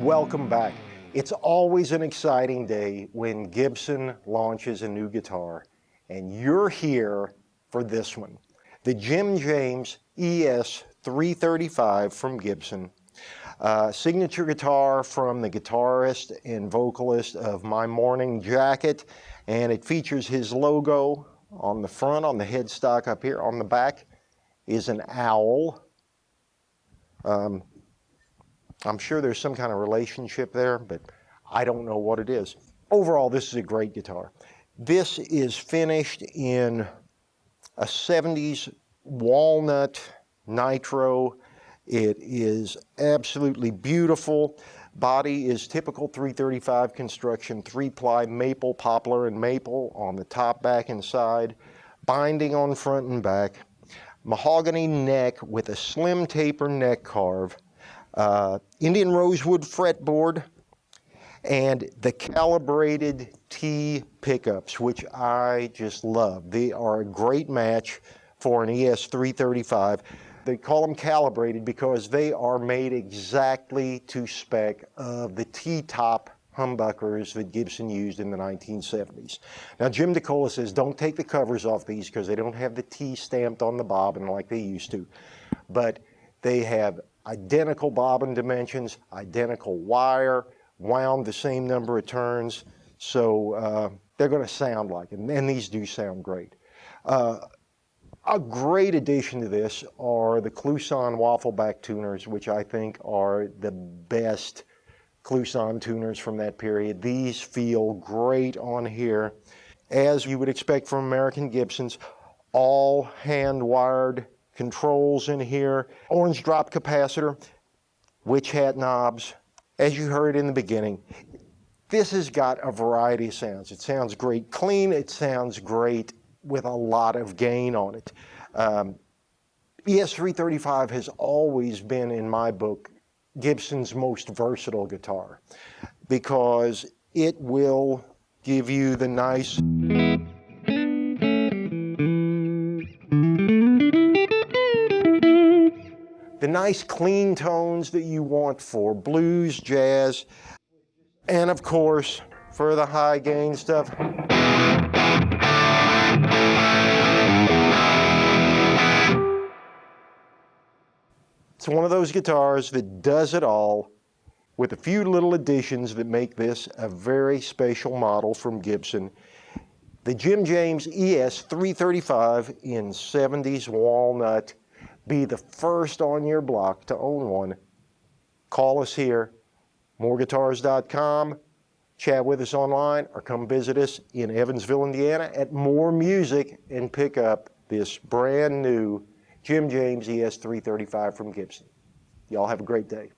welcome back. It's always an exciting day when Gibson launches a new guitar, and you're here for this one. The Jim James ES 335 from Gibson. Uh, signature guitar from the guitarist and vocalist of My Morning Jacket, and it features his logo on the front, on the headstock up here. On the back is an owl. Um, I'm sure there's some kind of relationship there, but I don't know what it is. Overall, this is a great guitar. This is finished in a 70s walnut nitro. It is absolutely beautiful. Body is typical 335 construction, three-ply maple, poplar, and maple on the top, back, and side. Binding on front and back. Mahogany neck with a slim taper neck carve uh, Indian rosewood fretboard, and the calibrated T pickups, which I just love. They are a great match for an ES335. They call them calibrated because they are made exactly to spec of the T-top humbuckers that Gibson used in the 1970s. Now Jim DeCola says don't take the covers off these because they don't have the T stamped on the bobbin like they used to. But they have identical bobbin dimensions, identical wire, wound the same number of turns, so uh, they're going to sound like it, and these do sound great. Uh, a great addition to this are the Kluson waffleback tuners, which I think are the best Kluson tuners from that period. These feel great on here. As you would expect from American Gibsons, all hand-wired controls in here, orange drop capacitor, witch hat knobs. As you heard in the beginning, this has got a variety of sounds. It sounds great clean, it sounds great with a lot of gain on it. Um, ES335 has always been, in my book, Gibson's most versatile guitar because it will give you the nice nice clean tones that you want for blues, jazz, and of course, for the high gain stuff. It's one of those guitars that does it all with a few little additions that make this a very special model from Gibson. The Jim James ES 335 in 70s walnut be the first on your block to own one. Call us here, moreguitars.com, chat with us online, or come visit us in Evansville, Indiana at More Music and pick up this brand new Jim James ES335 from Gibson. Y'all have a great day.